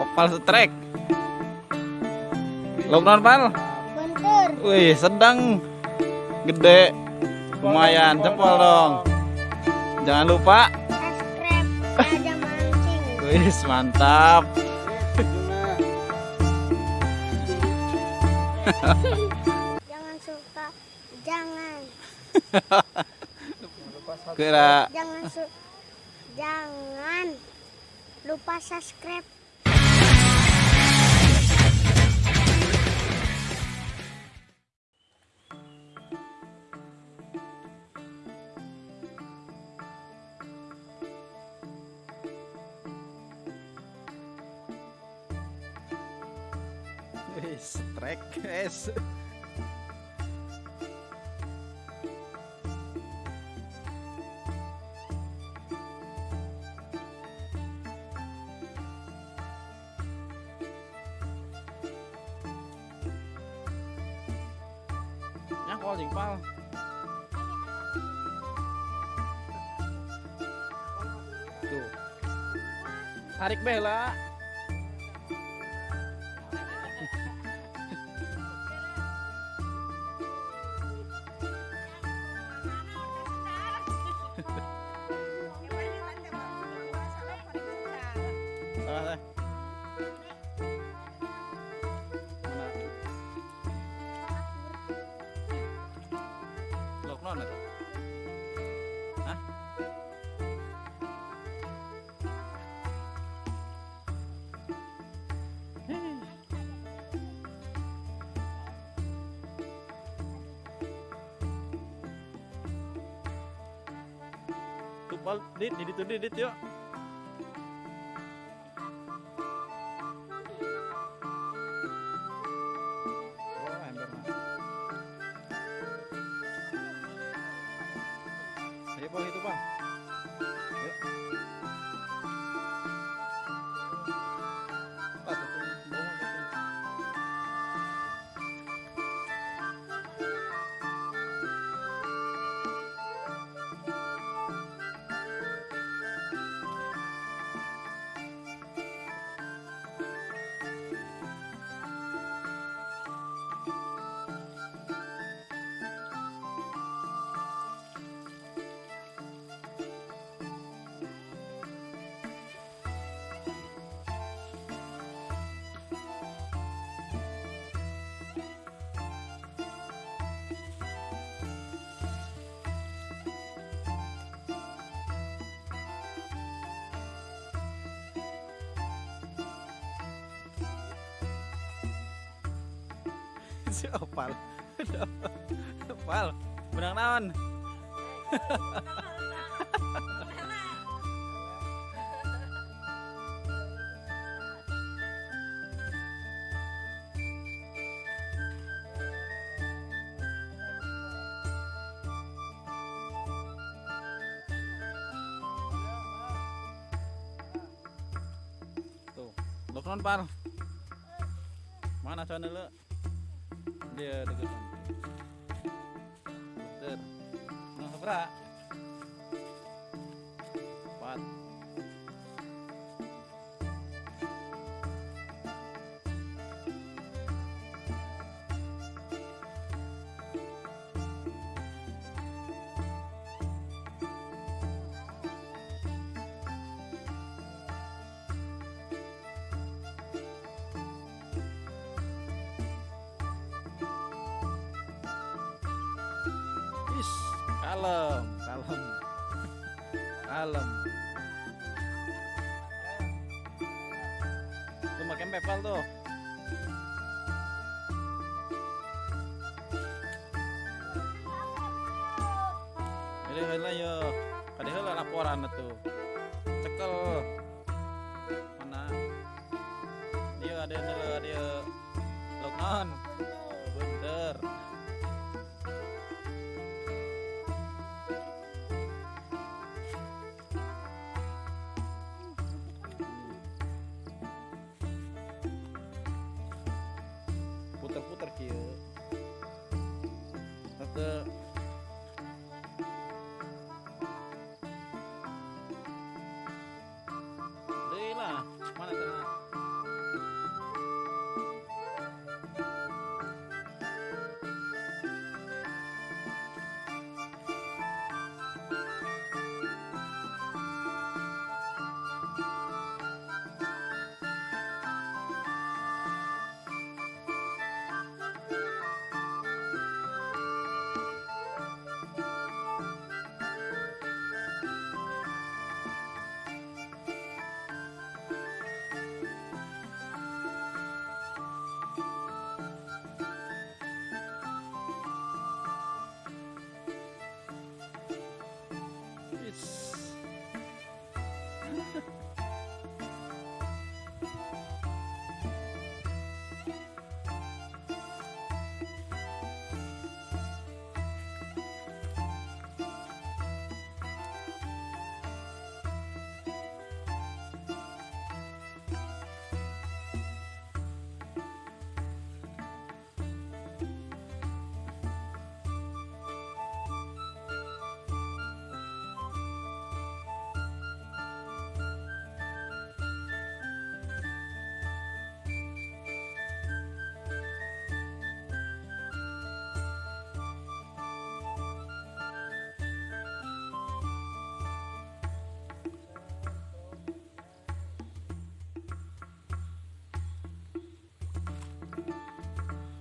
Opal strike. Lockdown pal. Bentar. Wih, sedang gede. Lumayan, jempol dong. Jangan lupa. Subscribe. Ada mancing. Wih, mantap. Jangan suka. Jangan. Kira Jangan su Jangan lupa subscribe. Nyangkol jengpal. Tuh. Tarik bela. Salah Tuh, Pal, dit, dit, dit, dit, si opal. Opal benang naon? Tuh loknon pal mana sana lu dia dekat Betul. Nah, sebera. Kalem. Tuh makan pepal tuh. Jadi heula yo. Heula laporan tuh. Cekel.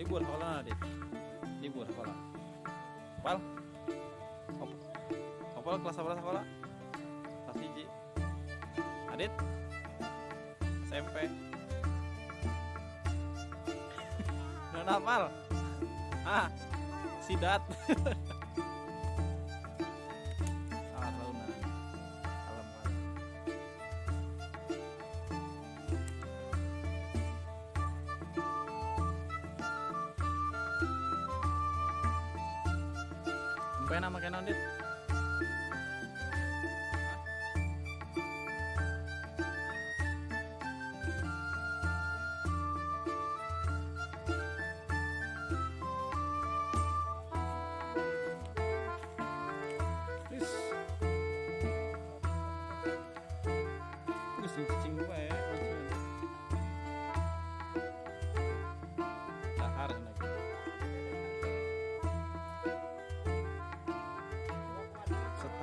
Libur sekolah Adit libur sekolah Pal Op Opal kelas berapa sekolah kelas hiji Adit? SMP Nona Pal ah sidat Sampai nama kenan dit.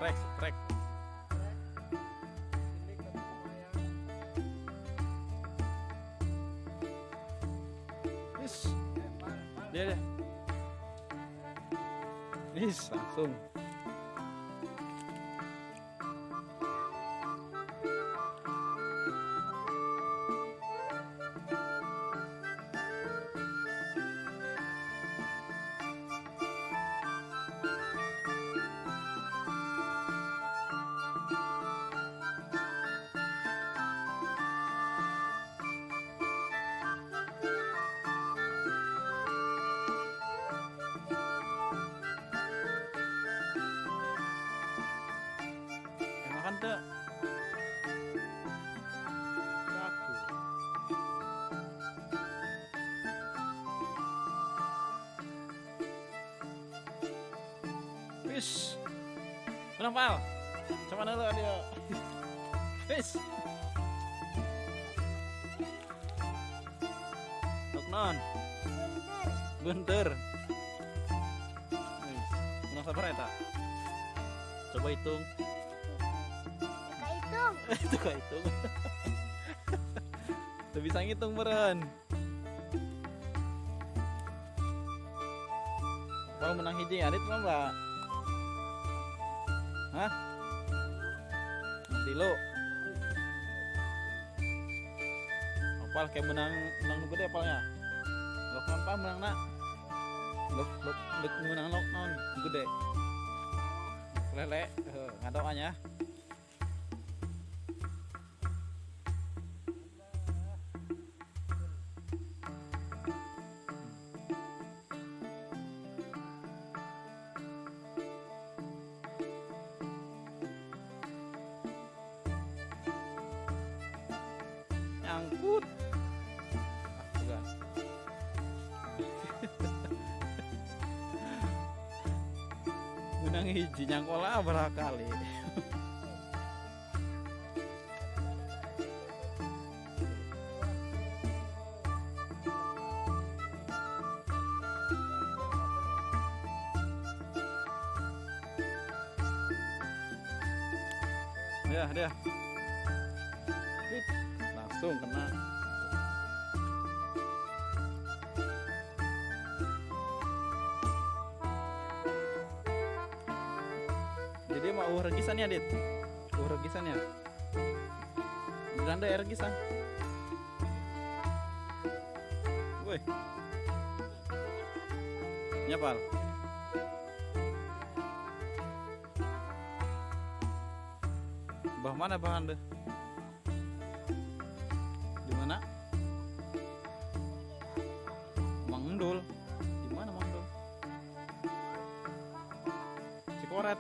Setrek, setrek. Wis. Dia deh. Wis, langsung. Menang pal. Coba dulu dia. Wis. Tuk non. Bentar. Bunter. Wis. Menang sabar ya? Coba hitung. Itu kok hitung Tuh bisa ngitung meren Kalau menang hiji adit mah mbak Hah? Tilu Opal kayak menang menang gede apalnya Lok non pa menang nak? Lok lok menang lok non gede. Lele eh, ngadoanya menang hiji nyangkola berapa uh regisan ya dit? Uh regisan ya? Belanda ya regisan. Woi nyapal. Bah mana bah anda? Di mana? Mang Endul di mana Mang Endul Cikoret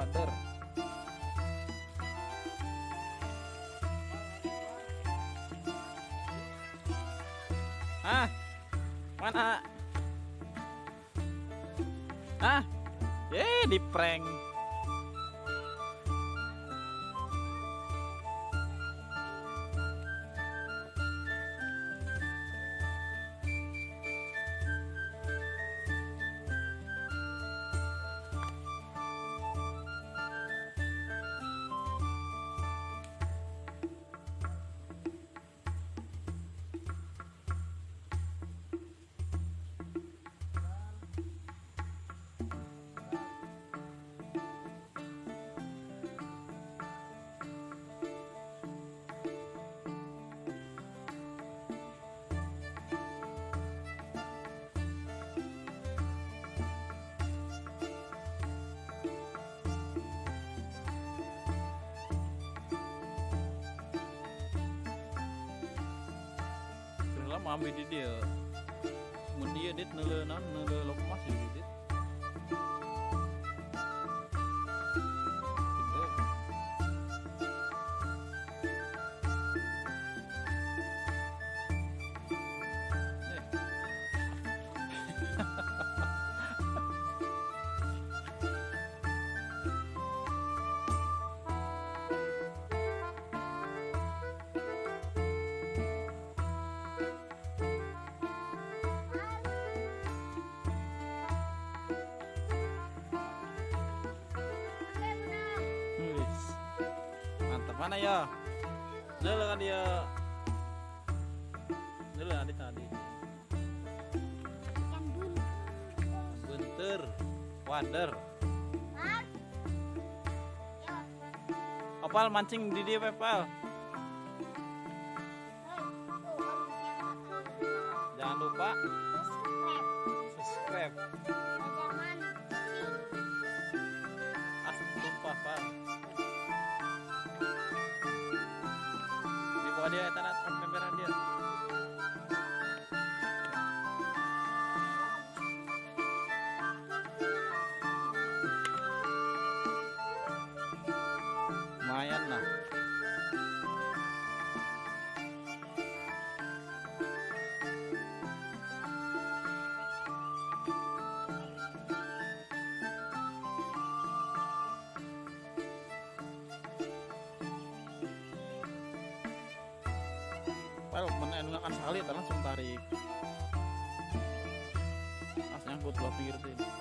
water. Hah? Mana? Hah? Ye, di prank. ambil dia dia mendia dit nele nan nele lokmasi mana ya? Neule kan dia. Tadi. Ikan bunter. Bunter, wader. Mas. Ya. Opal mancing di dia pepal. Dia eta Well, menengahkan sekali langsung tarik. Pas nyangkut gua pikir tuh.